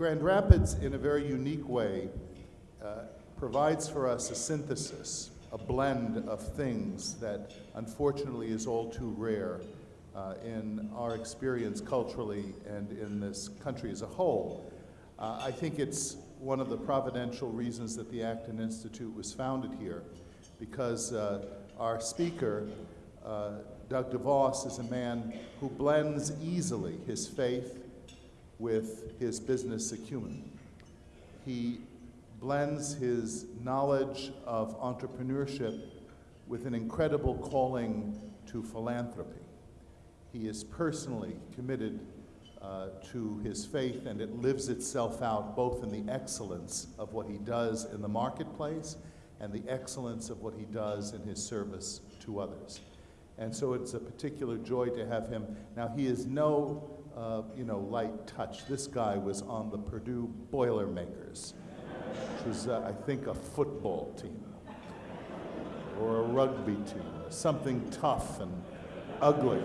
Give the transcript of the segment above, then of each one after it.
Grand Rapids, in a very unique way, uh, provides for us a synthesis, a blend of things that unfortunately is all too rare uh, in our experience culturally and in this country as a whole. Uh, I think it's one of the providential reasons that the Acton Institute was founded here, because uh, our speaker, uh, Doug DeVos, is a man who blends easily his faith with his business acumen. He blends his knowledge of entrepreneurship with an incredible calling to philanthropy. He is personally committed uh, to his faith, and it lives itself out both in the excellence of what he does in the marketplace and the excellence of what he does in his service to others. And so it's a particular joy to have him. Now, he is no uh, you know, light touch. This guy was on the Purdue Boilermakers, which was, uh, I think, a football team or a rugby team, something tough and ugly.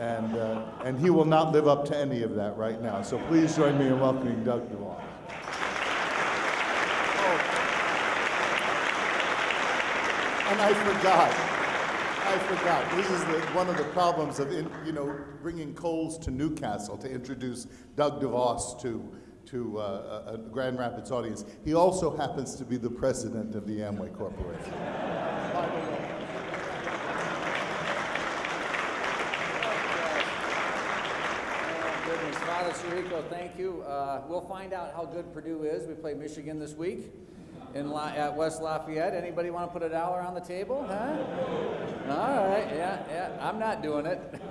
And, uh, and he will not live up to any of that right now. So please join me in welcoming Doug DeVos. And I forgot. I forgot. This is the, one of the problems of, in, you know, bringing coals to Newcastle to introduce Doug DeVos to, to uh, a, Grand Rapids audience. He also happens to be the president of the Amway Corporation. goodness. Father Sirico, thank you. Uh, we'll find out how good Purdue is. We play Michigan this week in La at West Lafayette. Anybody want to put a dollar on the table? Huh? All right, yeah, yeah. I'm not doing it.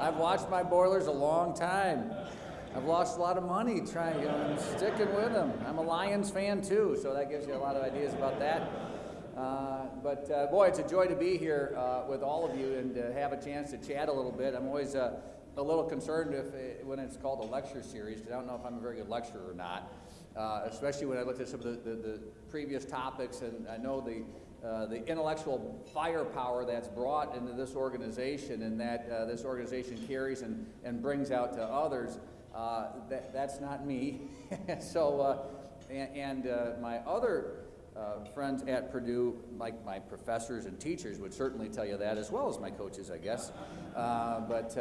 I've watched my boilers a long time. I've lost a lot of money trying, you know, I'm sticking with them. I'm a Lions fan too, so that gives you a lot of ideas about that. Uh, but uh, boy, it's a joy to be here uh, with all of you and to have a chance to chat a little bit. I'm always uh, a little concerned if it, when it's called a lecture series because I don't know if I'm a very good lecturer or not uh, especially when I looked at some of the, the, the previous topics, and I know the, uh, the intellectual firepower that's brought into this organization and that uh, this organization carries and, and brings out to others, uh, that, that's not me. so, uh, and, and my other friends at Purdue, like my professors and teachers, would certainly tell you that, as well as my coaches, I guess. but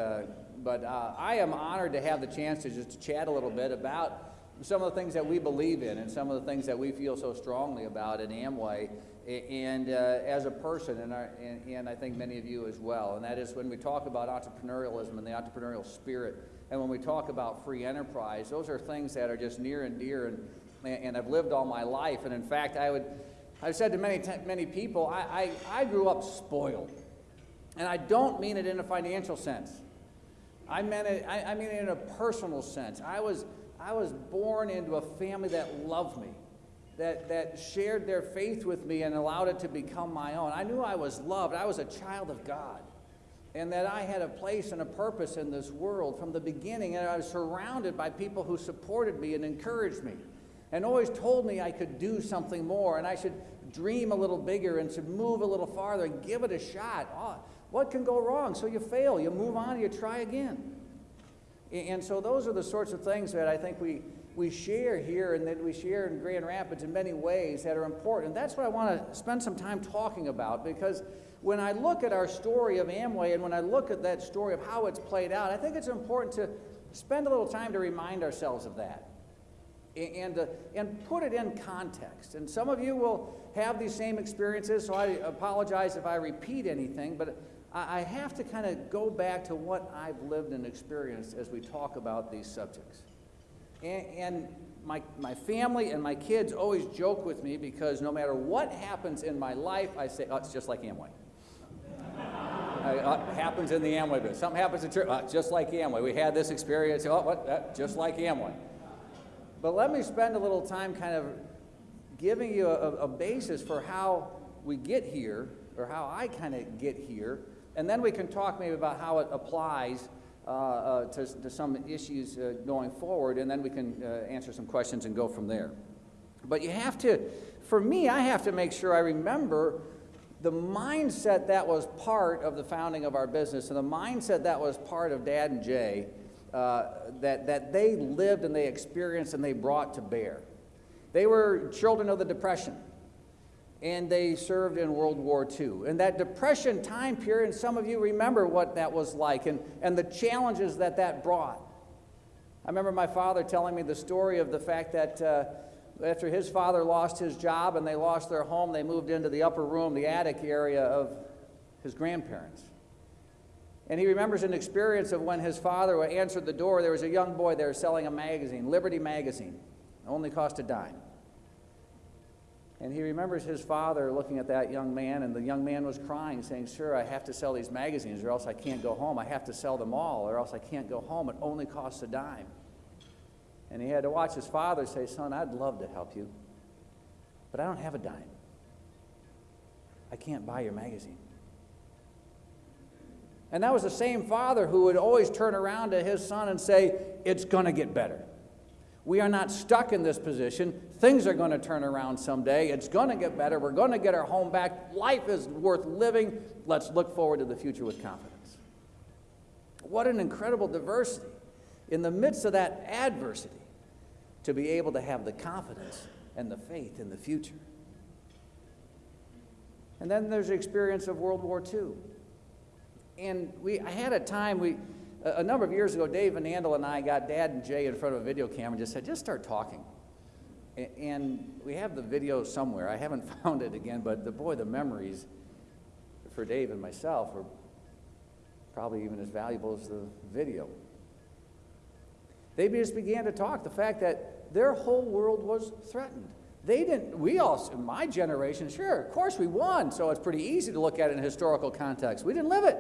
but I am honored to have the chance to just chat a little bit about some of the things that we believe in and some of the things that we feel so strongly about in Amway and uh, as a person, and, our, and, and, I think many of you as well. And that is when we talk about entrepreneurialism and the entrepreneurial spirit, and when we talk about free enterprise, those are things that are just near and dear, and, and I've lived all my life. And in fact, I would, I've said to many, many people, I, I, I grew up spoiled. And I don't mean it in a financial sense. I, meant it, I, I mean it in a personal sense. I was, I was born into a family that loved me, that, that shared their faith with me and allowed it to become my own. I knew I was loved. I was a child of God. And that I had a place and a purpose in this world from the beginning. And I was surrounded by people who supported me and encouraged me and always told me I could do something more and I should dream a little bigger and should move a little farther and give it a shot. Oh, what can go wrong? So you fail, you move on, you try again. And so those are the sorts of things that I think we, we share here and that we share in Grand Rapids in many ways that are important. And that's what I want to spend some time talking about because when I look at our story of Amway and when I look at that story of how it's played out, I think it's important to spend a little time to remind ourselves of that and, uh, and put it in context. And some of you will have these same experiences, so I apologize if I repeat anything, but I have to kind of go back to what I've lived and experienced as we talk about these subjects. And, and my, my family and my kids always joke with me because no matter what happens in my life, I say, oh, it's just like Amway. uh, happens in the Amway business. Something happens in church, uh, just like Amway. We had this experience, oh, what? Just like Amway. But let me spend a little time kind of giving you a, a basis for how we get here, or how I kind of get here, and then we can talk maybe about how it applies uh, uh, to, to, some issues uh, going forward, and then we can uh, answer some questions and go from there. But you have to, for me, I have to make sure I remember the mindset that was part of the founding of our business and the mindset that was part of Dad and Jay uh, that, that they lived and they experienced and they brought to bear. They were children of the Depression, and they served in World War II. And that Depression time period, and some of you remember what that was like and, and the challenges that that brought. I remember my father telling me the story of the fact that uh, after his father lost his job and they lost their home, they moved into the upper room, the attic area of his grandparents. And he remembers an experience of when his father answered the door, there was a young boy there selling a magazine, Liberty Magazine. Only cost a dime. And he remembers his father looking at that young man, and the young man was crying, saying, Sir, I have to sell these magazines, or else I can't go home. I have to sell them all, or else I can't go home. It only costs a dime. And he had to watch his father say, Son, I'd love to help you, but I don't have a dime. I can't buy your magazine. And that was the same father who would always turn around to his son and say, It's going to get better. We are not stuck in this position. Things are going to turn around someday. It's going to get better. We're going to get our home back. Life is worth living. Let's look forward to the future with confidence. What an incredible diversity in the midst of that adversity to be able to have the confidence and the faith in the future. And then there's the experience of World War II. And we, I had a time, we, a number of years ago, Dave Van Andel and I got Dad and Jay in front of a video camera and just said, just start talking. And we have the video somewhere. I haven't found it again, but the boy, the memories for Dave and myself are probably even as valuable as the video. They just began to talk the fact that their whole world was threatened. They didn't, we all, my generation, sure, of course we won, so it's pretty easy to look at it in historical context. We didn't live it.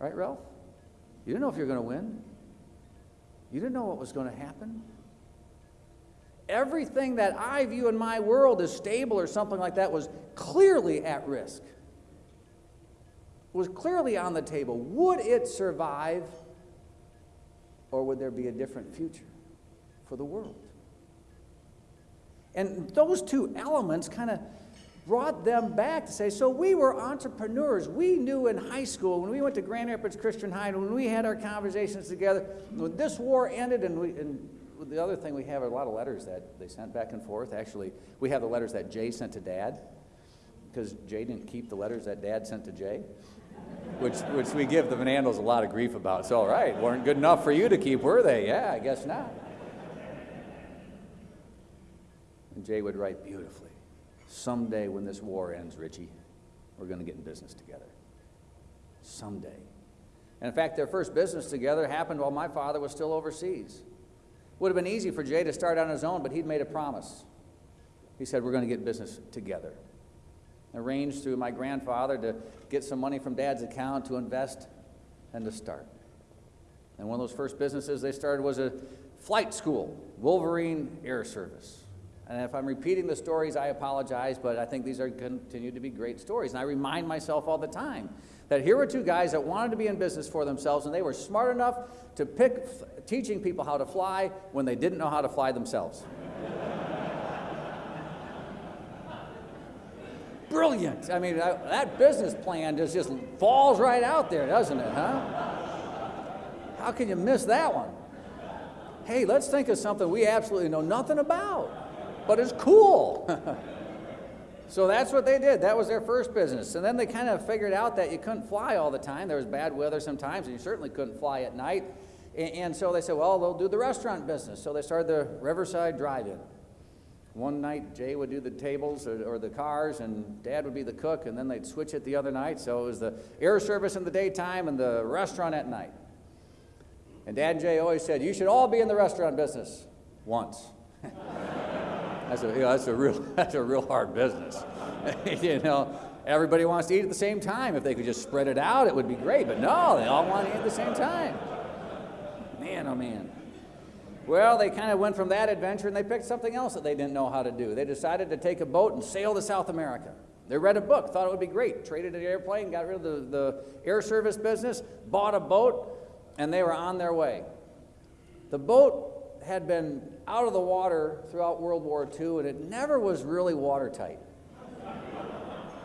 Right, Ralph? You didn't know if you were going to win. You didn't know what was going to happen. Everything that I view in my world as stable or something like that was clearly at risk, was clearly on the table. Would it survive, or would there be a different future for the world? And those two elements kind of brought them back to say, so we were entrepreneurs. We knew in high school, when we went to Grand Rapids Christian High, when we had our conversations together, when this war ended, and, we, and the other thing, we have a lot of letters that they sent back and forth. Actually, we have the letters that Jay sent to Dad, because Jay didn't keep the letters that Dad sent to Jay, which, which we give the Van Andels a lot of grief about. So, all right, weren't good enough for you to keep, were they? Yeah, I guess not. And Jay would write beautifully someday when this war ends, Richie, we're going to get in business together. Someday. And in fact, their first business together happened while my father was still overseas. Would have been easy for Jay to start on his own, but he'd made a promise. He said, We're going to get business together. Arranged through my grandfather to get some money from dad's account to invest and to start. And one of those first businesses they started was a flight school, Wolverine Air Service. And if I'm repeating the stories, I apologize, but I think these are continue to be great stories. And I remind myself all the time that here were two guys that wanted to be in business for themselves, and they were smart enough to pick teaching people how to fly when they didn't know how to fly themselves. Brilliant. I mean, that business plan just, just falls right out there, doesn't it, huh? How can you miss that one? Hey, let's think of something we absolutely know nothing about but it's cool. so that's what they did. That was their first business. And then they kind of figured out that you couldn't fly all the time. There was bad weather sometimes, and you certainly couldn't fly at night. And so they said, well, they'll do the restaurant business. So they started the Riverside Drive-In. One night, Jay would do the tables or, or, the cars, and Dad would be the cook, and then they'd switch it the other night. So it was the air service in the daytime and the restaurant at night. And Dad and Jay always said, You should all be in the restaurant business once. That's a, you know, that's a real, that's a real hard business. you know, everybody wants to eat at the same time. If they could just spread it out, it would be great. But no, they all want to eat at the same time. Man, oh man. Well, they kind of went from that adventure and they picked something else that they didn't know how to do. They decided to take a boat and sail to South America. They read a book, thought it would be great, traded an airplane, got rid of the, the air service business, bought a boat, and they were on their way. The boat had been out of the water throughout World War II, and it never was really watertight.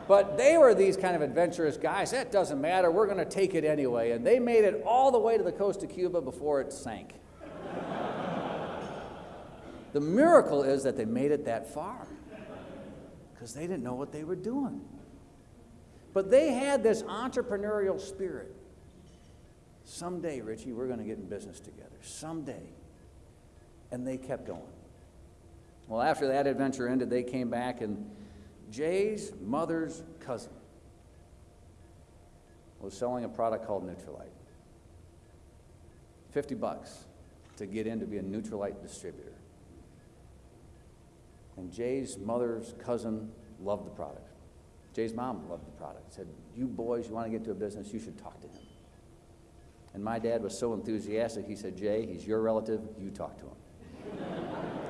But they were these kind of adventurous guys. That doesn't matter. We're going to take it anyway. And they made it all the way to the coast of Cuba before it sank. the miracle is that they made it that far because they didn't know what they were doing. But they had this entrepreneurial spirit. Someday, Richie, we're going to get in business together. Someday. And they kept going. Well, after that adventure ended, they came back, and Jay's mother's cousin was selling a product called Nutrilite. 50 bucks to get in to be a Nutrilite distributor. And Jay's mother's cousin loved the product. Jay's mom loved the product. Said, You boys, you want to get into a business, you should talk to him. And my dad was so enthusiastic, he said, Jay, he's your relative, you talk to him.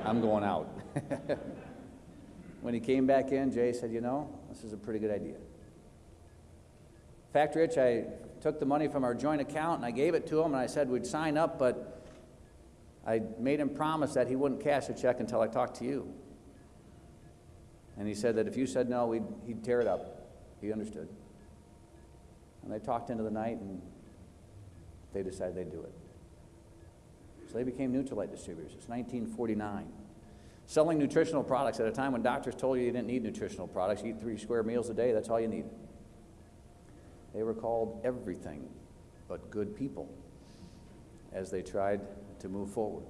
I'm going out. when he came back in, Jay said, You know, this is a pretty good idea. In fact, Rich, I took the money from our joint account and I gave it to him and I said we'd sign up, but I made him promise that he wouldn't cash a check until I talked to you. And he said that if you said no, he'd tear it up. He understood. And they talked into the night and they decided they'd do it. They became Nutrilite distributors. It's 1949. Selling nutritional products at a time when doctors told you you didn't need nutritional products. Eat three square meals a day, that's all you need. They were called everything but good people as they tried to move forward.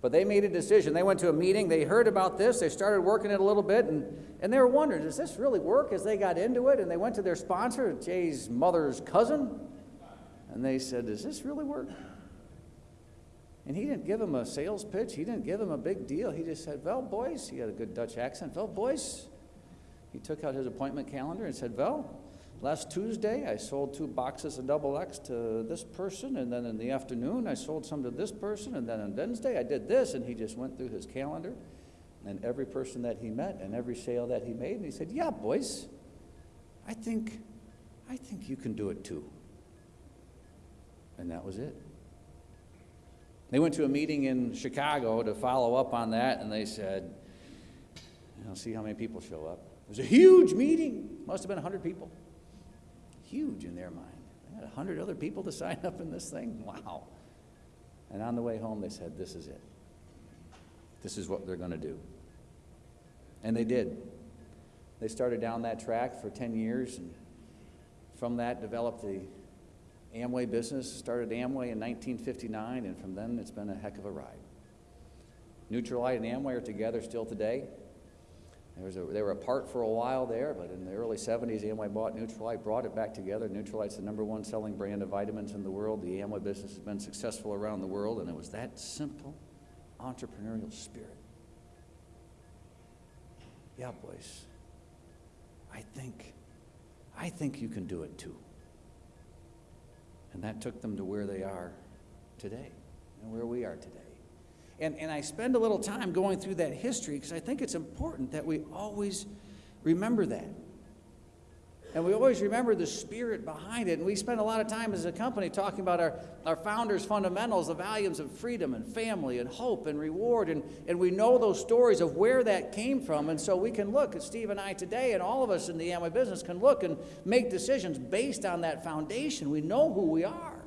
But they made a decision. They went to a meeting, they heard about this, they started working it a little bit, and, and they were wondering, does this really work? As they got into it, and they went to their sponsor, Jay's mother's cousin, and they said, Does this really work? And he didn't give him a sales pitch, he didn't give him a big deal. He just said, Well, boys, he had a good Dutch accent. Well, boys, he took out his appointment calendar and said, Well, Last Tuesday, I sold two boxes of double X to this person, and then in the afternoon, I sold some to this person, and then on Wednesday, I did this, and he just went through his calendar and every person that he met and every sale that he made, and he said, "Yeah, boys, I think, I think you can do it too." And that was it. They went to a meeting in Chicago to follow up on that, and they said, I'll see how many people show up. It was a huge meeting. Must have been 100 people huge in their mind. They had 100 other people to sign up in this thing? Wow. And on the way home, they said, This is it. This is what they're going to do. And they did. They started down that track for 10 years, and from that, developed the Amway business. Started Amway in 1959, and from then, it's been a heck of a ride. Nutrilite and Amway are together still today. A, they were apart for a while there, but in the early 70s, Amway bought Nutrilite, brought it back together. Nutrilite's the number one selling brand of vitamins in the world. The Amway business has been successful around the world, and it was that simple entrepreneurial spirit. Yeah, boys, I think, I think you can do it too. And that took them to where they are today and where we are today. And, and I spend a little time going through that history because I think it's important that we always remember that. And we always remember the spirit behind it. And we spend a lot of time as a company talking about our, our founders' fundamentals, the values of freedom and family and hope and reward. And, and we know those stories of where that came from. And so we can look at Steve and I today, and all of us in the Amway business can look and make decisions based on that foundation. We know who we are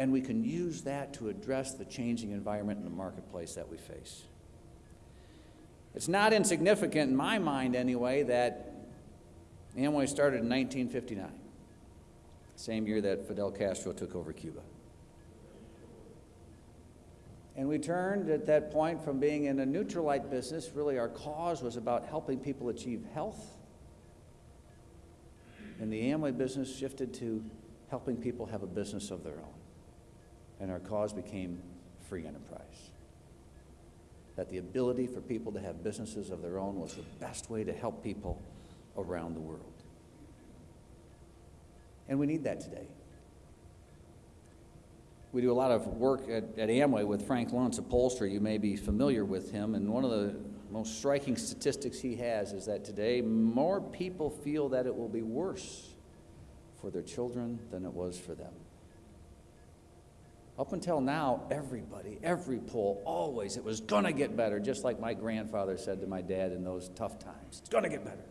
and we can use that to address the changing environment in the marketplace that we face. It's not insignificant in my mind, anyway, that Amway started in 1959, same year that Fidel Castro took over Cuba. And we turned at that point from being in a Nutrilite business, really our cause was about helping people achieve health. And the Amway business shifted to helping people have a business of their own and our cause became free enterprise. That the ability for people to have businesses of their own was the best way to help people around the world. And we need that today. We do a lot of work at, at Amway with Frank Luntz, upholstery. You may be familiar with him. And one of the most striking statistics he has is that today more people feel that it will be worse for their children than it was for them. Up until now, everybody, every poll, always, it was gonna get better, just like my grandfather said to my dad in those tough times. It's gonna get better.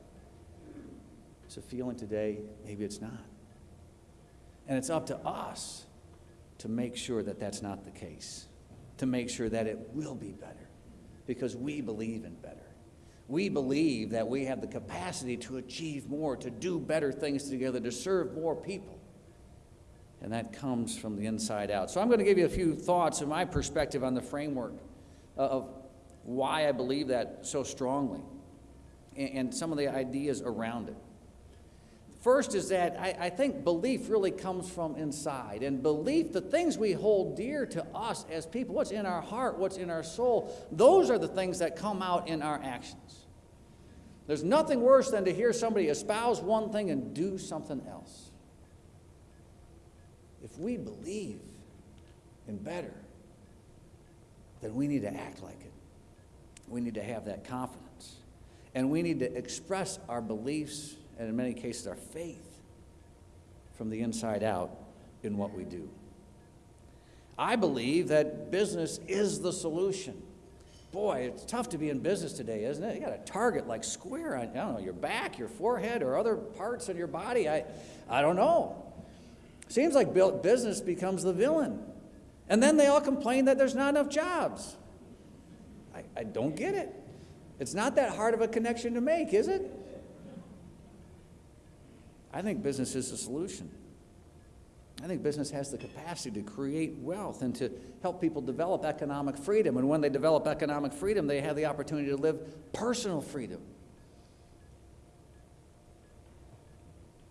It's a feeling today, maybe it's not. And it's up to us to make sure that that's not the case, to make sure that it will be better, because we believe in better. We believe that we have the capacity to achieve more, to do better things together, to serve more people. And that comes from the inside out. So I'm going to give you a few thoughts and my perspective on the framework of why I believe that so strongly and some of the ideas around it. First is that I, I, think belief really comes from inside. And belief, the things we hold dear to us as people, what's in our heart, what's in our soul, those are the things that come out in our actions. There's nothing worse than to hear somebody espouse one thing and do something else. If we believe in better, then we need to act like it. We need to have that confidence. And we need to express our beliefs and in many cases our faith from the inside out in what we do. I believe that business is the solution. Boy, it's tough to be in business today, isn't it? You got a target like square on, I don't know, your back, your forehead, or other parts of your body. I, I don't know. Seems like business becomes the villain. And then they all complain that there's not enough jobs. I, I don't get it. It's not that hard of a connection to make, is it? I think business is the solution. I think business has the capacity to create wealth and to help people develop economic freedom. And when they develop economic freedom, they have the opportunity to live personal freedom.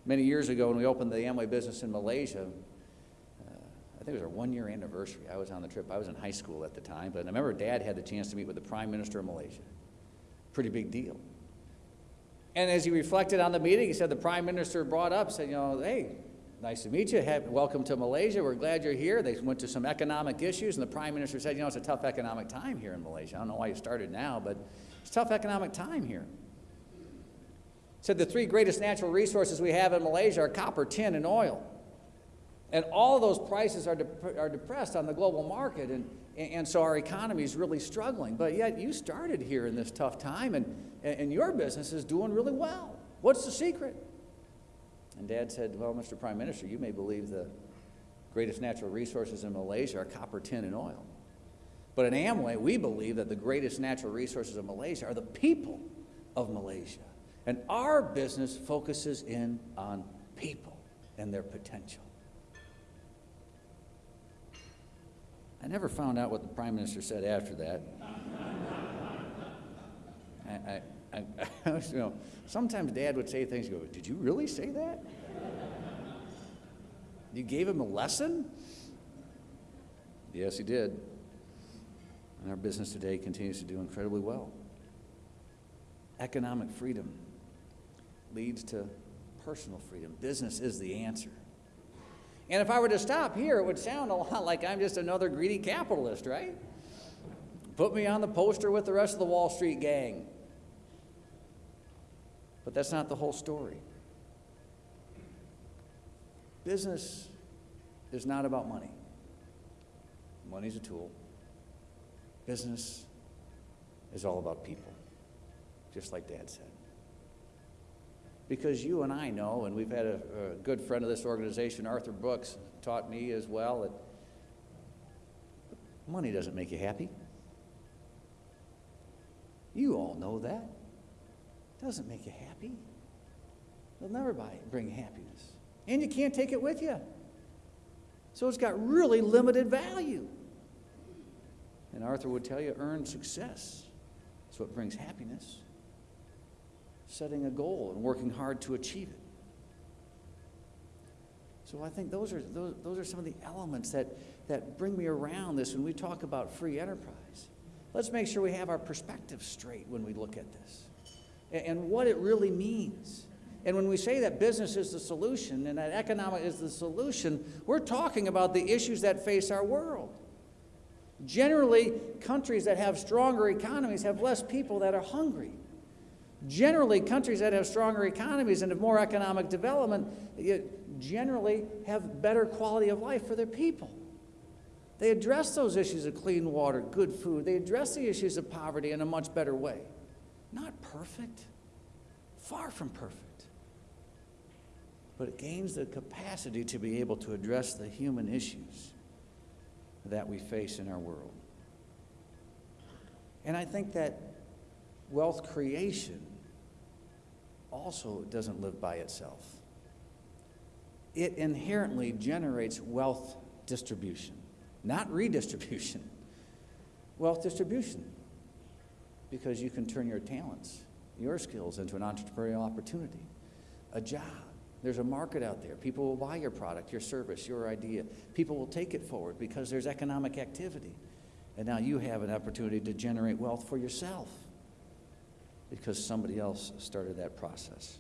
Many years ago, when we opened the Amway business in Malaysia, uh, I think it was our one year anniversary. I was on the trip. I was in high school at the time, but I remember Dad had the chance to meet with the Prime Minister of Malaysia. Pretty big deal. And as he reflected on the meeting, he said the prime minister brought up, said, you know, hey, nice to meet you. welcome to Malaysia. We're glad you're here. They went to some economic issues, and the prime minister said, you know, it's a tough economic time here in Malaysia. I don't know why you started now, but it's tough economic time here. Said the three greatest natural resources we have in Malaysia are copper, tin, and oil. And all those prices are, de- are depressed on the global market, and, and so our economy is really struggling. But yet, you started here in this tough time, and, and your business is doing really well. What's the secret? And Dad said, Well, Mr. Prime Minister, you may believe the greatest natural resources in Malaysia are copper, tin, and oil. But in Amway, we believe that the greatest natural resources of Malaysia are the people of Malaysia. And our business focuses in on people and their potential. I never found out what the Prime Minister said after that. I, I, I, you know, sometimes Dad would say things. Go, did you really say that? You gave him a lesson? Yes, he did. And our business today continues to do incredibly well. Economic freedom leads to personal freedom. Business is the answer. And if I were to stop here, it would sound a lot like I'm just another greedy capitalist, right? Put me on the poster with the rest of the Wall Street gang. But that's not the whole story. Business is not about money. Money's a tool. Business is all about people, just like Dad said. Because you and I know, and we've had a, a good friend of this organization, Arthur Brooks, taught me as well, that money doesn't make you happy. You all know that It doesn't make you happy. It'll never bring happiness. And you can't take it with you. So it's got really limited value. And Arthur would tell you earned success is what brings happiness. Setting a goal and working hard to achieve it. So I think those are, those, those are some of the elements that, that bring me around this when we talk about free enterprise. Let's make sure we have our perspective straight when we look at this and what it really means. And when we say that business is the solution and that economic is the solution, we're talking about the issues that face our world. Generally, countries that have stronger economies have less people that are hungry. Generally, countries that have stronger economies and have more economic development generally have better quality of life for their people. They address those issues of clean water, good food. They address the issues of poverty in a much better way. Not perfect, far from perfect. But it gains the capacity to be able to address the human issues that we face in our world. And I think that wealth creation also doesn't live by itself. It inherently generates wealth distribution, not redistribution, wealth distribution. Because you can turn your talents, your skills into an entrepreneurial opportunity, a job. There's a market out there. People will buy your product, your service, your idea. People will take it forward because there's economic activity. And now you have an opportunity to generate wealth for yourself because somebody else started that process.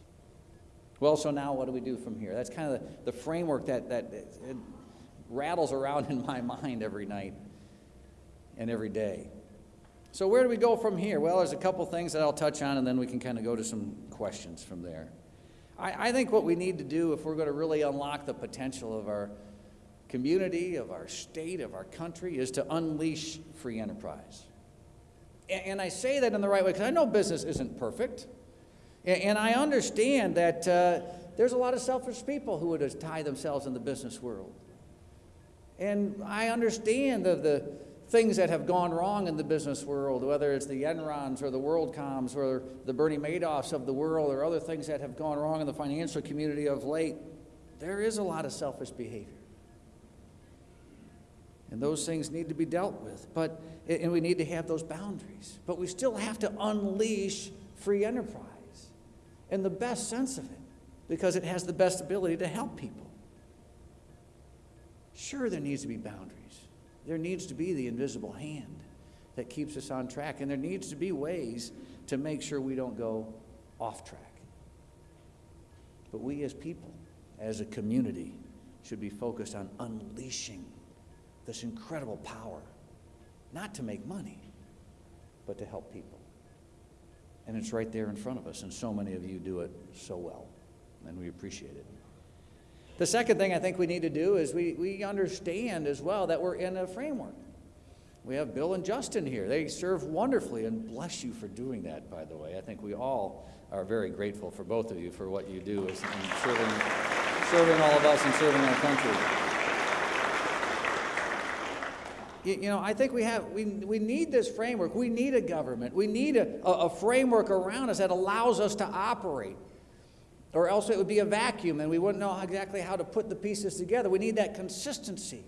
Well, so now what do we do from here? That's kind of the, the framework that, that rattles around in my mind every night and every day. So, where do we go from here? Well, there's a couple things that I'll touch on, and then we can kind of go to some questions from there. I, I think what we need to do if we're going to really unlock the potential of our community, of our state, of our country, is to unleash free enterprise. And, I say that in the right way because I know business isn't perfect. And, I understand that uh, there's a lot of selfish people who would tie themselves in the business world. And I understand the things that have gone wrong in the business world, whether it's the Enrons or the WorldComs or the Bernie Madoffs of the world or other things that have gone wrong in the financial community of late, there is a lot of selfish behavior. And those things need to be dealt with. But, and we need to have those boundaries. But we still have to unleash free enterprise in the best sense of it because it has the best ability to help people. Sure, there needs to be boundaries. There needs to be the invisible hand that keeps us on track. And there needs to be ways to make sure we don't go off track. But we as people, as a community, should be focused on unleashing this incredible power, not to make money, but to help people. And it's right there in front of us, and so many of you do it so well, and we appreciate it. The second thing I think we need to do is we, we understand as well that we're in a framework. We have Bill and Justin here. They serve wonderfully, and bless you for doing that, by the way. I think we all are very grateful for both of you for what you do in serving, serving all of us and serving our country you know, I think we have, we, we need this framework. We need a government. We need a, a framework around us that allows us to operate. Or else it would be a vacuum and we wouldn't know exactly how to put the pieces together. We need that consistency.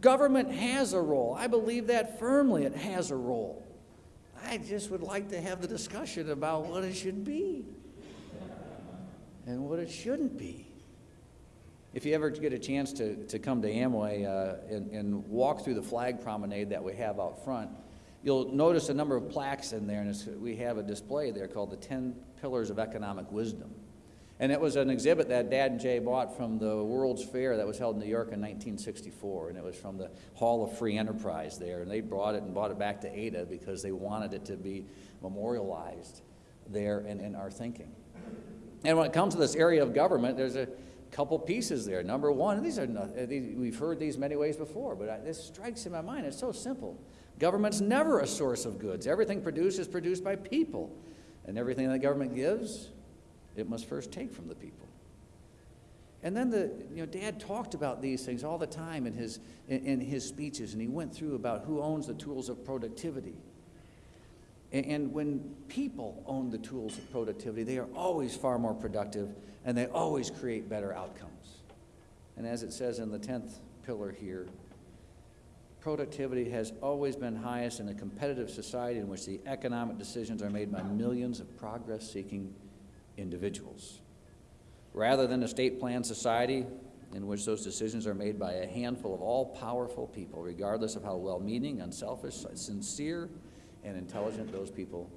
Government has a role. I believe that firmly. It has a role. I just would like to have the discussion about what it should be and what it shouldn't be. If you ever get a chance to, to come to Amway uh, and, and walk through the flag promenade that we have out front, you'll notice a number of plaques in there, and we have a display there called the 10 Pillars of Economic Wisdom. And it was an exhibit that Dad and Jay bought from the World's Fair that was held in New York in 1964, and it was from the Hall of Free Enterprise there. And they brought it and brought it back to Ada because they wanted it to be memorialized there in, in our thinking. And when it comes to this area of government, there's a couple pieces there. Number one, these are not, uh, these, we've heard these many ways before, but I, this strikes in my mind. It's so simple. Government's never a source of goods. Everything produced is produced by people, and everything that government gives, it must first take from the people. And then the, you know, Dad talked about these things all the time in his, in, in his speeches, and he went through about who owns the tools of productivity. And, when people own the tools of productivity, they are always far more productive and they always create better outcomes. And as it says in the 10th pillar here, productivity has always been highest in a competitive society in which the economic decisions are made by millions of progress seeking individuals. Rather than a state planned society in which those decisions are made by a handful of all powerful people, regardless of how well meaning, unselfish, sincere, and intelligent those people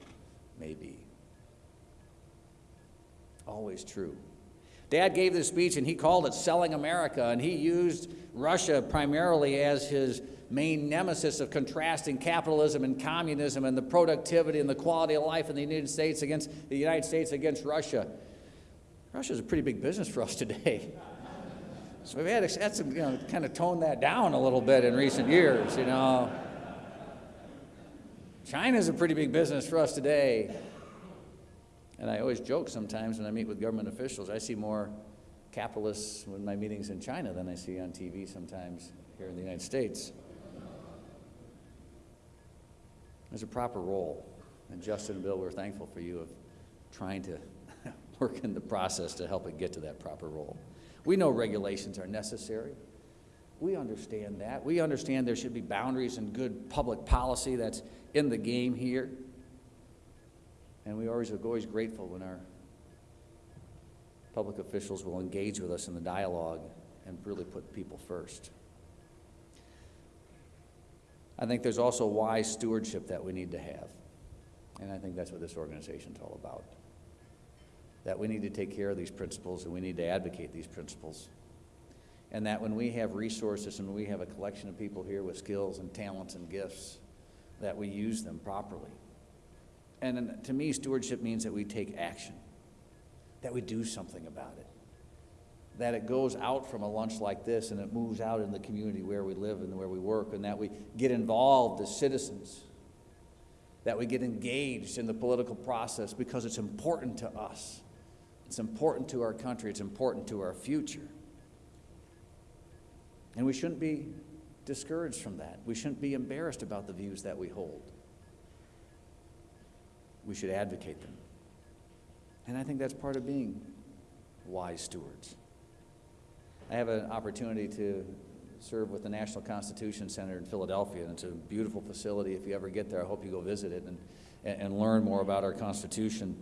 may be. Always true. Dad gave this speech and he called it Selling America, and he used Russia primarily as his main nemesis of contrasting capitalism and communism and the productivity and the quality of life in the United States against the United States against Russia. Russia is a pretty big business for us today. So we've had, had to, you know, kind of tone that down a little bit in recent years, you know. China's a pretty big business for us today. And I always joke sometimes when I meet with government officials, I see more capitalists in my meetings in China than I see on TV sometimes here in the United States. There's a proper role. And Justin and Bill, we're thankful for you of trying to work in the process to help it get to that proper role. We know regulations are necessary. We understand that. We understand there should be boundaries and good public policy that's in the game here. And we always are always grateful when our public officials will engage with us in the dialogue and really put people first. I think there's also wise stewardship that we need to have. And I think that's what this organization's all about. That we need to take care of these principles and we need to advocate these principles. And that when we have resources and we have a collection of people here with skills and talents and gifts, that we use them properly. And to me, stewardship means that we take action, that we do something about it, that it goes out from a lunch like this and it moves out in the community where we live and where we work, and that we get involved as citizens, that we get engaged in the political process because it's important to us. It's important to our country, it's important to our future. And we shouldn't be discouraged from that. We shouldn't be embarrassed about the views that we hold. We should advocate them. And I think that's part of being wise stewards. I have an opportunity to serve with the National Constitution Center in Philadelphia, and it's a beautiful facility. If you ever get there, I hope you go visit it and, and, learn more about our Constitution.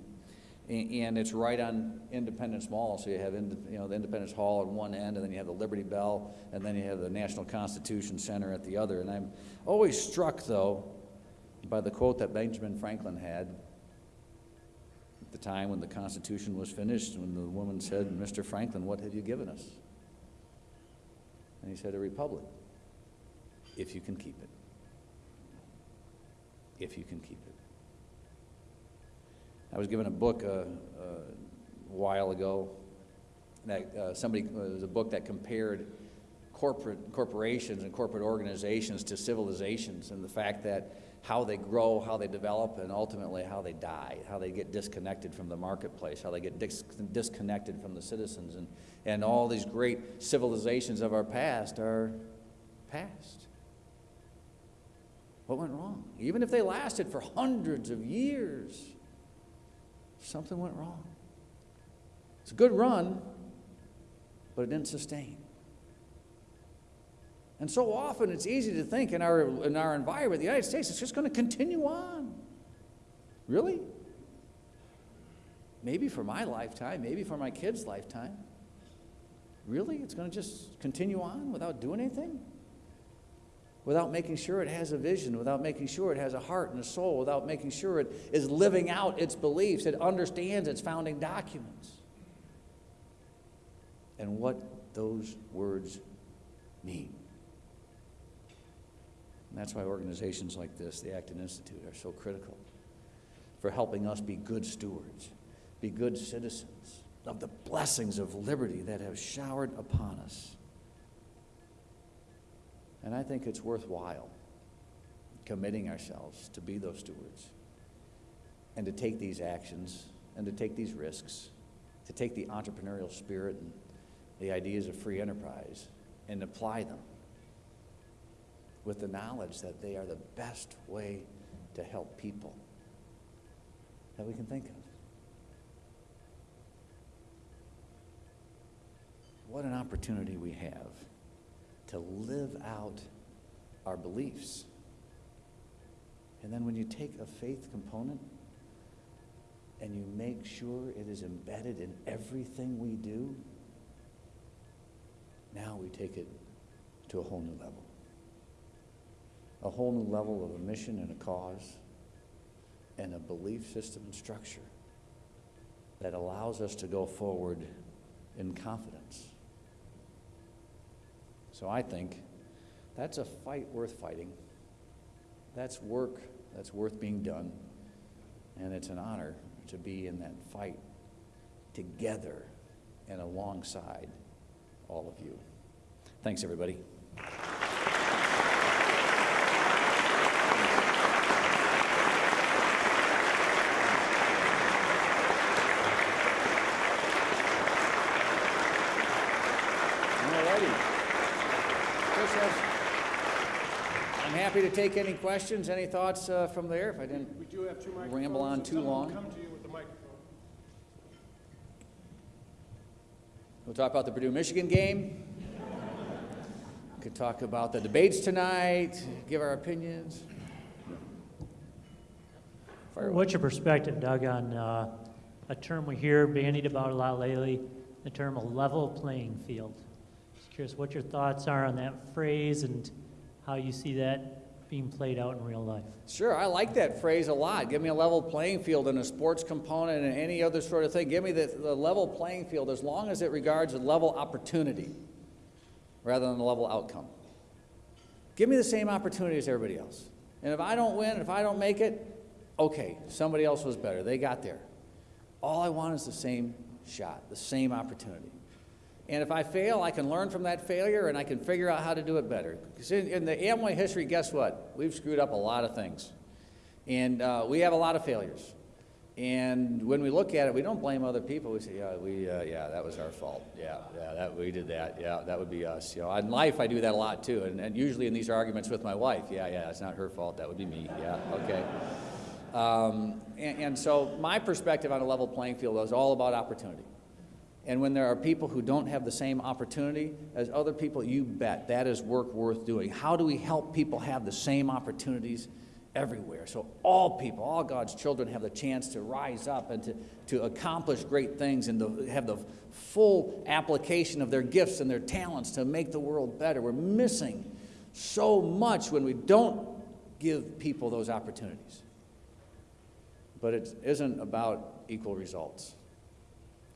And it's right on Independence Mall, so you have, you know, the Independence Hall at one end, and then you have the Liberty Bell, and then you have the National Constitution Center at the other. And I'm always struck, though, by the quote that Benjamin Franklin had at the time when the Constitution was finished, when the woman said, Mr. Franklin, what have you given us? And he said, A republic, if you can keep it. If you can keep it. I was given a book uh, uh, a while ago that uh, somebody, it was a book that compared corporate corporations and corporate organizations to civilizations and the fact that how they grow, how they develop, and ultimately how they die, how they get disconnected from the marketplace, how they get dis- disconnected from the citizens. And, and all these great civilizations of our past are past. What went wrong? Even if they lasted for hundreds of years, something went wrong. It's a good run, but it didn't sustain. And so often it's easy to think in our, in our environment, the United States, it's just going to continue on. Really? Maybe for my lifetime, maybe for my kids' lifetime. Really? It's going to just continue on without doing anything? Without making sure it has a vision, without making sure it has a heart and a soul, without making sure it is living out its beliefs, it understands its founding documents. And what those words mean. And that's why organizations like this, the Acton Institute, are so critical for helping us be good stewards, be good citizens of the blessings of liberty that have showered upon us. And I think it's worthwhile committing ourselves to be those stewards and to take these actions and to take these risks, to take the entrepreneurial spirit and the ideas of free enterprise and apply them with the knowledge that they are the best way to help people that we can think of. What an opportunity we have to live out our beliefs. And then when you take a faith component and you make sure it is embedded in everything we do, now we take it to a whole new level a whole new level of a mission and a cause and a belief system and structure that allows us to go forward in confidence. So I think that's a fight worth fighting. That's work that's worth being done. And it's an honor to be in that fight together and alongside all of you. Thanks, everybody. Alrighty. Chris has- I'm happy to take any questions, any thoughts uh, from there, if I didn't We do have two. Ramble on too long. Come to you with the microphone. We'll talk about the Purdue Michigan game. we could talk about the debates tonight, give our opinions. Fire. What's your perspective, Doug, on uh, a term we hear bandied about a lot lately, the term a level playing field? Just curious what your thoughts are on that phrase and how you see that being played out in real life. Sure, I like that phrase a lot. Give me a level playing field in a sports component and any other sort of thing. Give me the, the level playing field as long as it regards a level opportunity rather than a level outcome. Give me the same opportunity as everybody else. And if I don't win, if I don't make it, okay, somebody else was better. They got there. All I want is the same shot, the same opportunity. And if I fail, I can learn from that failure and I can figure out how to do it better. Because in, in the Amway history, guess what? We've screwed up a lot of things. And uh, we have a lot of failures. And when we look at it, we don't blame other people. We say, yeah, we, uh, yeah, that was our fault. Yeah, yeah, that, we did that. Yeah, that would be us. You know, in life, I do that a lot too. And, and usually in these arguments with my wife, yeah, yeah, it's not her fault. That would be me. Yeah, okay. Um, and, and so my perspective on a level playing field is all about opportunity. And when there are people who don't have the same opportunity as other people, you bet that is work worth doing. How do we help people have the same opportunities everywhere? So all people, all God's children have the chance to rise up and to, to accomplish great things and to have the full application of their gifts and their talents to make the world better. We're missing so much when we don't give people those opportunities. But it isn't about equal results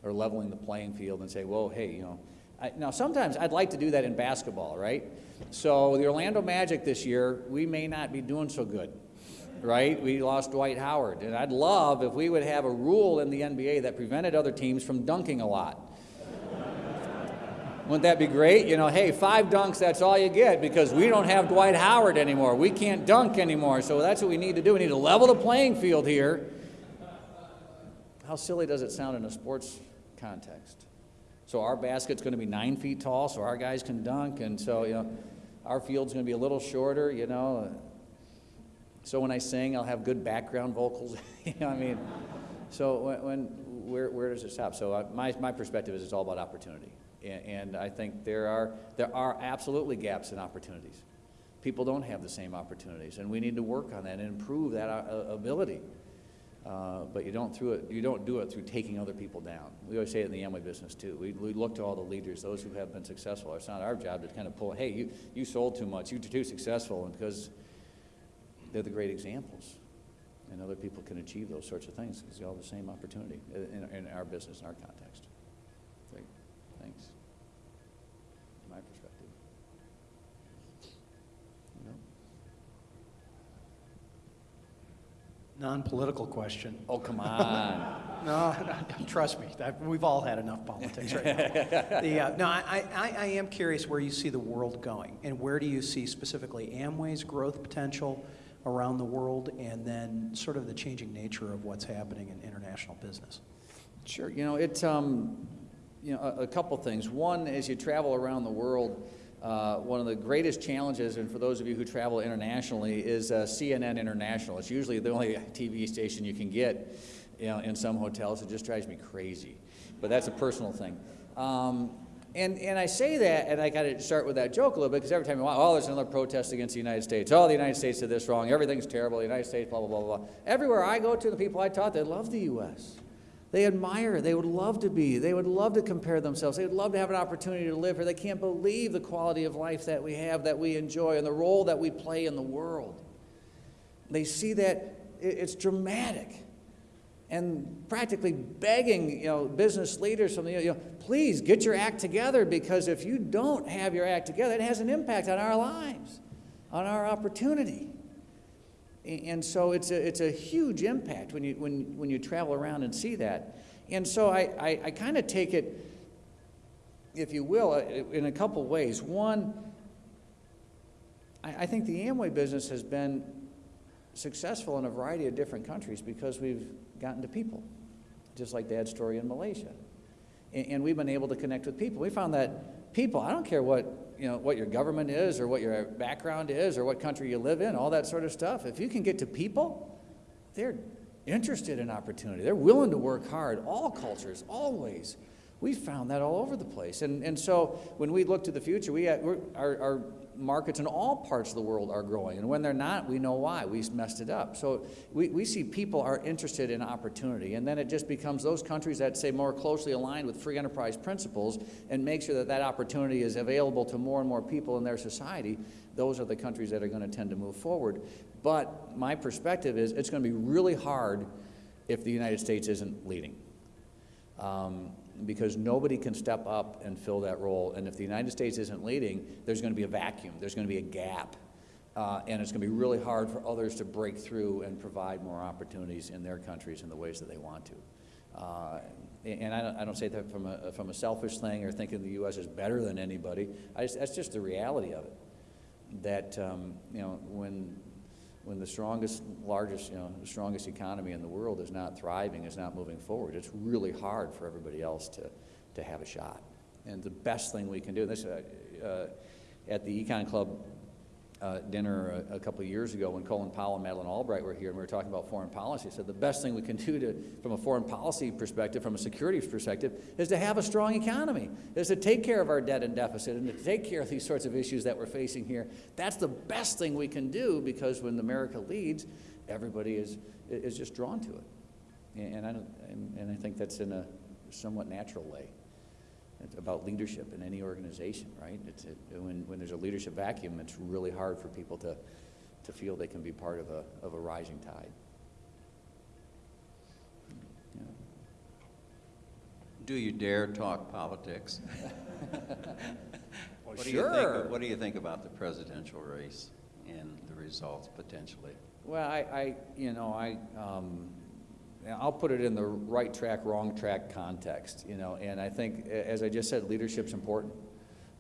or leveling the playing field and say, whoa, hey, you know. I, now, sometimes I'd like to do that in basketball, right? So, the Orlando Magic this year, we may not be doing so good, right? We lost Dwight Howard. And I'd love if we would have a rule in the NBA that prevented other teams from dunking a lot. Wouldn't that be great? You know, hey, five dunks, that's all you get because we don't have Dwight Howard anymore. We can't dunk anymore. So that's what we need to do. We need to level the playing field here. How silly does it sound in a sports context? So our basket's going to be nine feet tall, so our guys can dunk, and so you know, our field's going to be a little shorter. You know, so when I sing, I'll have good background vocals. you know, I mean, so when, when where where does it stop? So uh, my my perspective is it's all about opportunity, and, and I think there are there are absolutely gaps in opportunities. People don't have the same opportunities, and we need to work on that and improve that uh, ability. Uh, but you don't, through it, you don't do it through taking other people down. We always say it in the Amway business too. We, we look to all the leaders, those who have been successful. It's not our job to kind of pull, hey, you, you sold too much, you're too successful, and because they're the great examples. And other people can achieve those sorts of things because they all have the same opportunity in, in our business, in our context. Great, thanks. My perspective. You know? Non-political question. Oh, come on. No, trust me, that- we've all had enough politics right now. The, uh, no, I, I, I am curious where you see the world going, and where do you see specifically Amway's growth potential around the world, and then sort of the changing nature of what's happening in international business? Sure. You know, it's um, you know a, a couple things. One, as you travel around the world, uh, one of the greatest challenges, and for those of you who travel internationally, is uh, CNN International. It's usually the only TV station you can get, you know, in some hotels. It just drives me crazy, but that's a personal thing. Um, and, and I say that, and I got to start with that joke a little bit, because every time you want, oh, there's another protest against the United States. Oh, the United States did this wrong. Everything's terrible. The United States, blah, blah, blah, blah. Everywhere I go to, the people I taught, they love the U.S. They admire, they would love to be, they would love to compare themselves, they would love to have an opportunity to live here. They can't believe the quality of life that we have, that we enjoy, and the role that we play in the world. They see that it's dramatic and practically begging you know, business leaders from the, you know, please get your act together because if you don't have your act together, it has an impact on our lives, on our opportunity. And so it's a, it's a huge impact when you, when, when you travel around and see that. And so I, I, I kind of take it if you will, uh, in a couple ways. One, I, I think the Amway business has been successful in a variety of different countries because we've gotten to people, just like Dad's story in Malaysia. And, and we've been able to connect with people. We found that people, I don't care what, you know, what your government is or what your background is or what country you live in, all that sort of stuff. If you can get to people, they're interested in opportunity. They're willing to work hard, all cultures, always. We found that all over the place. And, and so when we look to the future, we, our, our markets in all parts of the world are growing. And when they're not, we know why. We messed it up. So we, we see people are interested in opportunity. And then it just becomes those countries that say more closely aligned with free enterprise principles and make sure that that opportunity is available to more and more people in their society. Those are the countries that are going to tend to move forward. But my perspective is it's going to be really hard if the United States isn't leading. Um, because nobody can step up and fill that role. And if the United States isn't leading, there's going to be a vacuum, there's going to be a gap. Uh, and it's going to be really hard for others to break through and provide more opportunities in their countries in the ways that they want to. Uh, and I don't, I don't say that from a, from a selfish thing or thinking the U.S. is better than anybody. I just, that's just the reality of it. That, um, you know, when when the strongest, largest, you know, the strongest economy in the world is not thriving, is not moving forward, it's really hard for everybody else to, to have a shot. And the best thing we can do, this uh, uh, at the Econ Club uh, dinner a, a couple of years ago when Colin Powell and Madeleine Albright were here and we were talking about foreign policy. I said the best thing we can do to, from a foreign policy perspective, from a security perspective, is to have a strong economy, is to take care of our debt and deficit and to take care of these sorts of issues that we're facing here. That's the best thing we can do because when America leads, everybody is, is just drawn to it. And, I, don't, and, and I think that's in a somewhat natural way. It's about leadership in any organization, right? It's, it, when, when there's a leadership vacuum, it's really hard for people to, to feel they can be part of a, of a rising tide. Yeah. Do you dare talk politics? Well, What do you think, sure. what do you think about the presidential race and the results potentially? Well, I, I you know, I, um, I'll put it in the right track, wrong track context, you know, and I think, as I just said, leadership's important,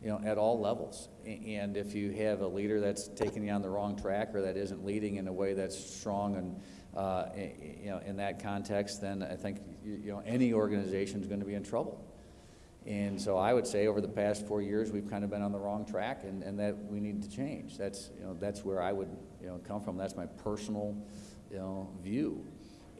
you know, at all levels. And if you have a leader that's taking you on the wrong track or that isn't leading in a way that's strong and, uh, you know, in that context, then I think, you know, any organization's going to be in trouble. And so I would say over the past four years, we've kind of been on the wrong track and, and that we need to change. That's, you know, that's where I would, you know, come from. That's my personal, you know, view.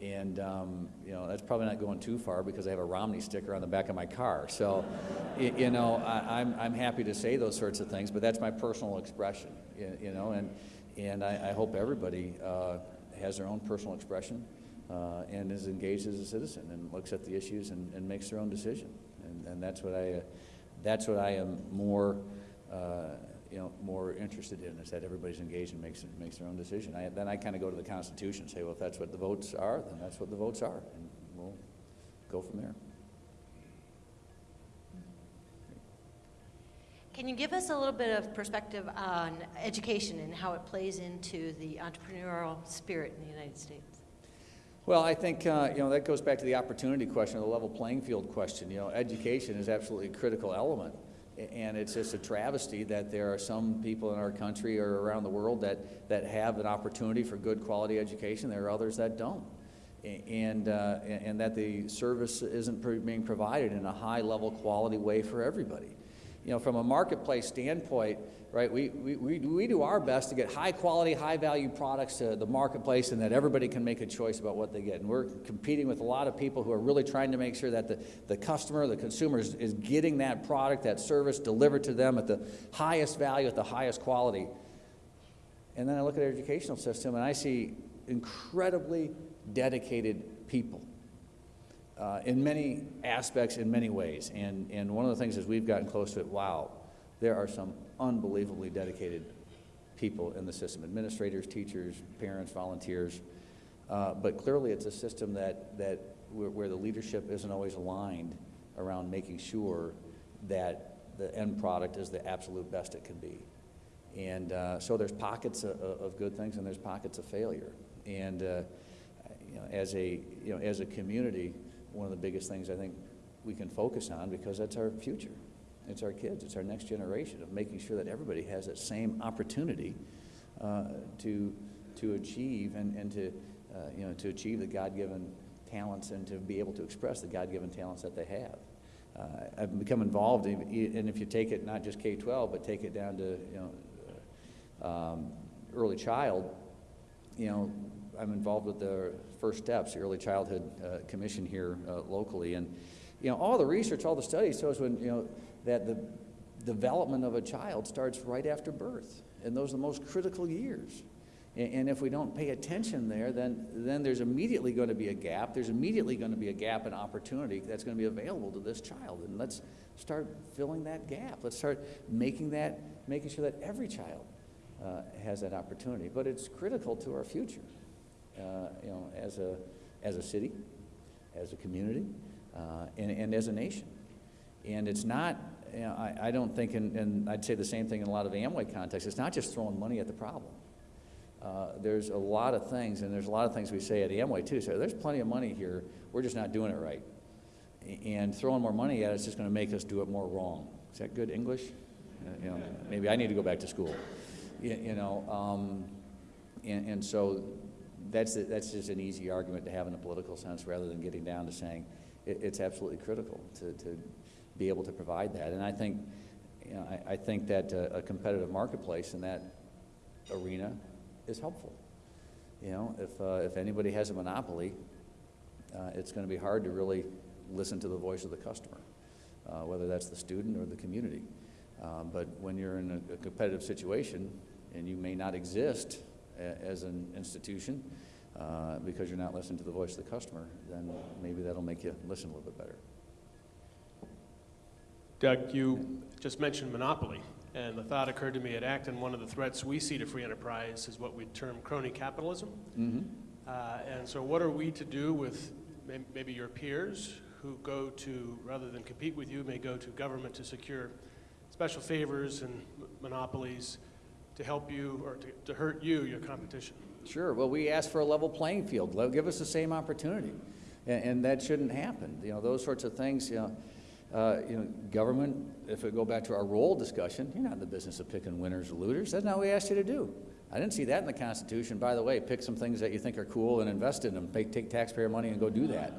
And, um, you know, that's probably not going too far because I have a Romney sticker on the back of my car. So, you know, I, I'm, I'm happy to say those sorts of things, but that's my personal expression, you, you know, and, and I, I hope everybody, uh, has their own personal expression, uh, and is engaged as a citizen and looks at the issues and, and makes their own decision. And, and that's what I, uh, that's what I am more, uh, you know, more interested in, is that everybody's engaged and makes, makes their own decision. I, then I kind of go to the Constitution and say, well, if that's what the votes are, then that's what the votes are, and we'll go from there. Can you give us a little bit of perspective on education and how it plays into the entrepreneurial spirit in the United States? Well, I think, uh, you know, that goes back to the opportunity question, the level playing field question. You know, education is absolutely a critical element. And it's just a travesty that there are some people in our country or around the world that, that have an opportunity for good quality education. There are others that don't. And, uh, and and that the service isn't being provided in a high level quality way for everybody you know, from a marketplace standpoint, right, we, we, we, do our best to get high quality, high value products to the marketplace and that everybody can make a choice about what they get. And we're competing with a lot of people who are really trying to make sure that the, the customer, the consumer is, is getting that product, that service delivered to them at the highest value, at the highest quality. And then I look at our educational system and I see incredibly dedicated people uh, in many aspects, in many ways. And, and one of the things is we've gotten close to it, wow, there are some unbelievably dedicated people in the system, administrators, teachers, parents, volunteers. Uh, but clearly it's a system that, that where, where the leadership isn't always aligned around making sure that the end product is the absolute best it can be. And uh, so there's pockets of, of good things and there's pockets of failure. And uh, you know, as a you know, as a community, one of the biggest things I think we can focus on because that's our future. It's our kids, it's our next generation of making sure that everybody has that same opportunity uh, to, to achieve and, and to, uh, you know, to achieve the God-given talents and to be able to express the God-given talents that they have. Uh, I've become involved, in, and if you take it not just K-12, but take it down to, you know, um, early child, you know, I'm involved with the First Steps, the Early Childhood uh, Commission here uh, locally, and you know, all the research, all the studies shows when you know that the development of a child starts right after birth, and those are the most critical years. And, and if we don't pay attention there, then then there's immediately going to be a gap. There's immediately going to be a gap in opportunity that's going to be available to this child, and let's start filling that gap. Let's start making that, making sure that every child uh, has that opportunity. But it's critical to our future, you know, as a, as a city, as a community, uh, and, and as a nation. And it's not, you know, I, I don't think, and, and I'd say the same thing in a lot of the Amway contexts, it's not just throwing money at the problem. Uh, there's a lot of things, and there's a lot of things we say at Amway too. So there's plenty of money here. We're just not doing it right. And throwing more money at it is just going to make us do it more wrong. Is that good English? Uh, you know, maybe I need to go back to school. You, you know, um, and, and so that's that's just an easy argument to have in a political sense, rather than getting down to saying it, it's absolutely critical to, to be able to provide that. And I think, you know, I, I think that uh, a competitive marketplace in that arena is helpful. You know, if, uh, if anybody has a monopoly, uh, it's going to be hard to really listen to the voice of the customer, uh, whether that's the student or the community. Uh, but when you're in a, a competitive situation and you may not exist a, as an institution uh, because you're not listening to the voice of the customer, then maybe that'll make you listen a little bit better. Doug, you just mentioned monopoly, and the thought occurred to me at Acton, one of the threats we see to free enterprise is what we term crony capitalism. Mm-hmm. Uh, And so what are we to do with may- maybe your peers who go to, rather than compete with you, may go to government to secure special favors and m- monopolies to help you or to- to hurt you, your competition? Sure. Well, we ask for a level playing field. Give us the same opportunity, and, and that shouldn't happen. You know, those sorts of things. You know, uh, you know, government. If we go back to our role discussion, you're not in the business of picking winners or losers. That's not what we asked you to do. I didn't see that in the Constitution. By the way, pick some things that you think are cool and invest in them. Take, take taxpayer money and go do that.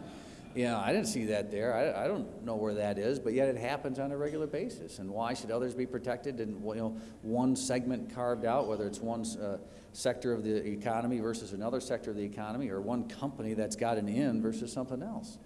Know, I didn't see that there. I, I don't know where that is, but yet it happens on a regular basis. And why should others be protected and you know one segment carved out, whether it's one uh, sector of the economy versus another sector of the economy, or one company that's got an in versus something else?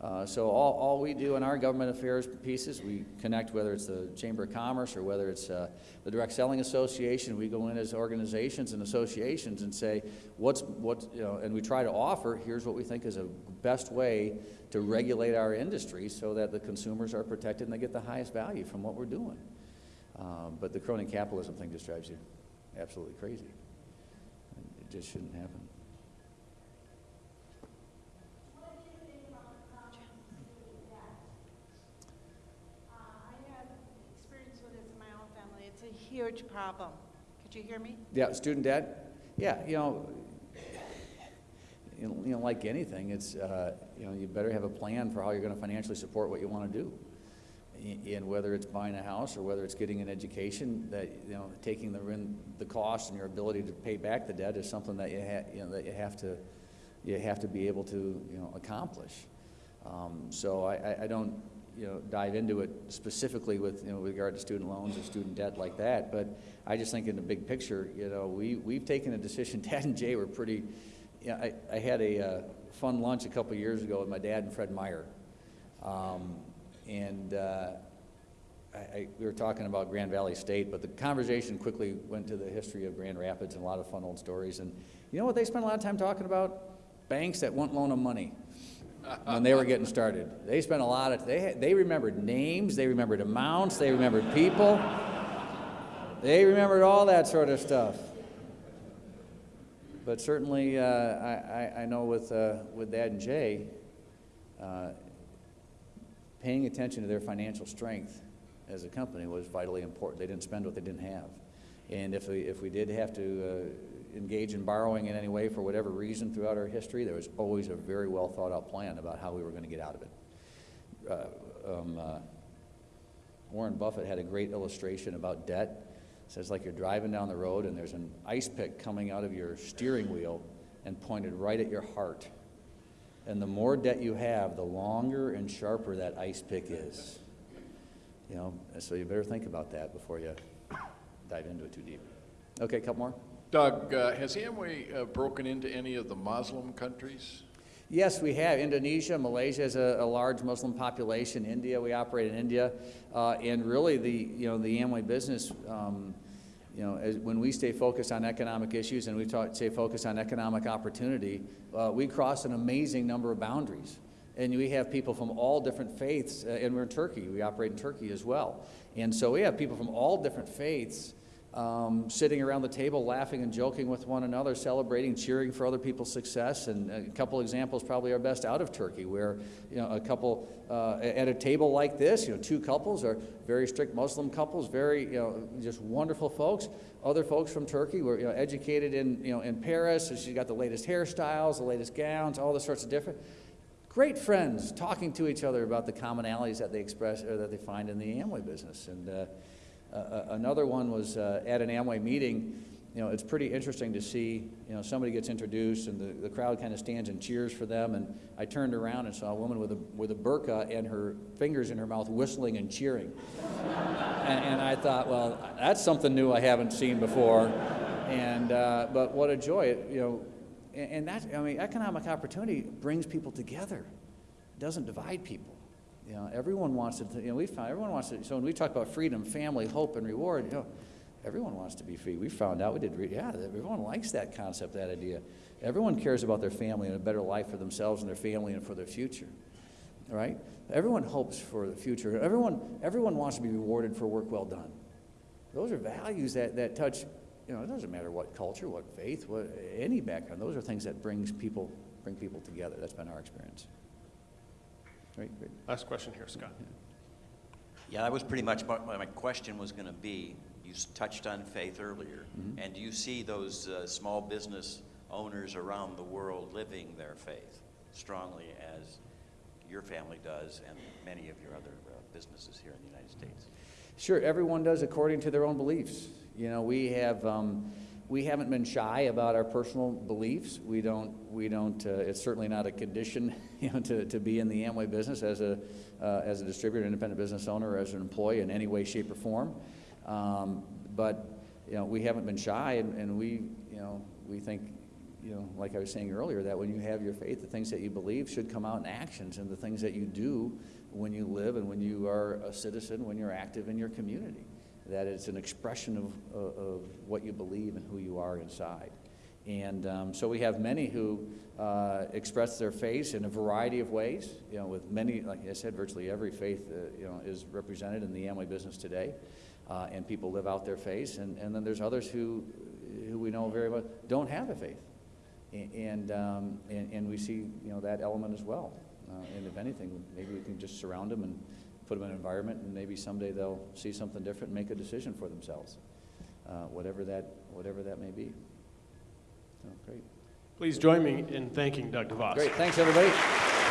Uh, so all, all we do in our government affairs pieces, we connect whether it's the Chamber of Commerce or whether it's uh, the Direct Selling Association. We go in as organizations and associations and say, what's what you know, and we try to offer. Here's what we think is a best way to regulate our industry so that the consumers are protected and they get the highest value from what we're doing. Um, but the crony capitalism thing just drives you absolutely crazy. It just shouldn't happen. Uh, I have experience with this in my own family. It's a huge problem. Could you hear me? Yeah, student debt. Yeah, you know, you know, like anything, it's uh, you know, you better have a plan for how you're going to financially support what you want to do. And whether it's buying a house or whether it's getting an education, that you know, taking the the cost and your ability to pay back the debt is something that you ha- you know that you have to you have to be able to you know accomplish. Um, so I, I, I don't you know dive into it specifically with you know with regard to student loans or student debt like that, but I just think in the big picture, you know, we we've taken a decision. Dad and Jay were pretty. Yeah, I, I had a uh, fun lunch a couple years ago with my dad and Fred Meijer, um, and uh, I, I, we were talking about Grand Valley State, but the conversation quickly went to the history of Grand Rapids and a lot of fun old stories. And you know what they spent a lot of time talking about? Banks that won't loan them money when they were getting started. They spent a lot of, they, they remembered names, they remembered amounts, they remembered people. They remembered all that sort of stuff. But certainly, uh, I, I, know with, uh, with Dad and Jay, uh, paying attention to their financial strength as a company was vitally important. They didn't spend what they didn't have. And if we, if we did have to uh, engage in borrowing in any way for whatever reason throughout our history, there was always a very well thought out plan about how we were going to get out of it. Uh, um, uh, Warren Buffett had a great illustration about debt. It says like you're driving down the road and there's an ice pick coming out of your steering wheel and pointed right at your heart. And the more debt you have, the longer and sharper that ice pick is. You know, so you better think about that before you dive into it too deep. Okay, a couple more. Doug, uh, has Amway uh, broken into any of the Muslim countries? Yes, we have. Indonesia, Malaysia has a, a large Muslim population. India, we operate in India, uh, and really the you know the Amway business. Um, you know, as, when we stay focused on economic issues and we talk, stay focused on economic opportunity, uh, we cross an amazing number of boundaries. And we have people from all different faiths, uh, and we're in Turkey. We operate in Turkey as well. And so we have people from all different faiths um, sitting around the table laughing and joking with one another, celebrating, cheering for other people's success. And a couple examples probably are best out of Turkey, where you know a couple uh, at a table like this, you know, two couples are very strict Muslim couples, very you know just wonderful folks. Other folks from Turkey were you know educated in you know in Paris, so she's got the latest hairstyles, the latest gowns, all the sorts of different. Great friends talking to each other about the commonalities that they express or that they find in the Amway business. And uh, another one was uh, at an Amway meeting. You know, it's pretty interesting to see, you know, somebody gets introduced and the, the crowd kind of stands and cheers for them. And I turned around and saw a woman with a, with a burqa and her fingers in her mouth whistling and cheering. and, and I thought, well, that's something new I haven't seen before. And, uh, but what a joy, it, you know, and, and that, I mean, economic opportunity brings people together. It doesn't divide people. You know, everyone wants to, you know, we found everyone wants to, so when we talk about freedom, family, hope, and reward, you know, everyone wants to be free. We found out, we did, yeah, everyone likes that concept, that idea. Everyone cares about their family and a better life for themselves and their family and for their future, right? Everyone hopes for the future. Everyone, everyone wants to be rewarded for work well done. Those are values that, that touch, you know, it doesn't matter what culture, what faith, what, any background. Those are things that brings people, bring people together. That's been our experience. Great, great. Last question here, Scott. Yeah, that was pretty much what my my question was going to be. You touched on faith earlier. Mhm. And do you see those uh, small business owners around the world living their faith strongly as your family does and many of your other uh, businesses here in the United States? Sure, everyone does according to their own beliefs. You know, we have, um, we haven't been shy about our personal beliefs. We don't, we don't, uh, it's certainly not a condition, you know, to, to be in the Amway business as a, uh, as a distributor, independent business owner, as an employee in any way, shape, or form. Um, but, you know, we haven't been shy and, and we, you know, we think, you know, like I was saying earlier, that when you have your faith, the things that you believe should come out in actions and the things that you do when you live and when you are a citizen, when you're active in your community. That it's an expression of, of, of what you believe and who you are inside. And um, so we have many who uh, express their faith in a variety of ways. You know, with many, like I said, virtually every faith, uh, you know, is represented in the Amway business today, uh, and people live out their faith. And, and then there's others who, who we know very well don't have a faith, and um, and, and we see you know that element as well. Uh, and if anything, maybe we can just surround them and put them in an environment, and maybe someday they'll see something different and make a decision for themselves, uh, whatever that whatever that may be. So, great. Please join me in thanking Doug DeVos. Great. Thanks, everybody.